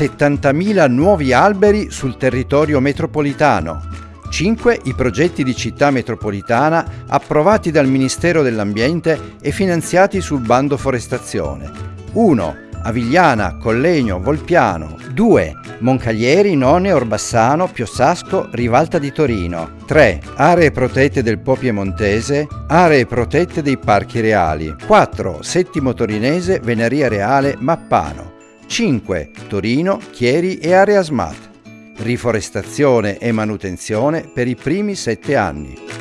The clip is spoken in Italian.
70.000 nuovi alberi sul territorio metropolitano. 5. I progetti di città metropolitana approvati dal Ministero dell'Ambiente e finanziati sul bando forestazione. 1. Avigliana, Collegno, Volpiano. 2. Moncaglieri, None, Orbassano, Piossasco, Rivalta di Torino. 3. Aree protette del Po Piemontese, aree protette dei Parchi Reali. 4. Settimo Torinese, Veneria Reale, Mappano. 5. Torino, Chieri e Area SMAT. Riforestazione e manutenzione per i primi sette anni.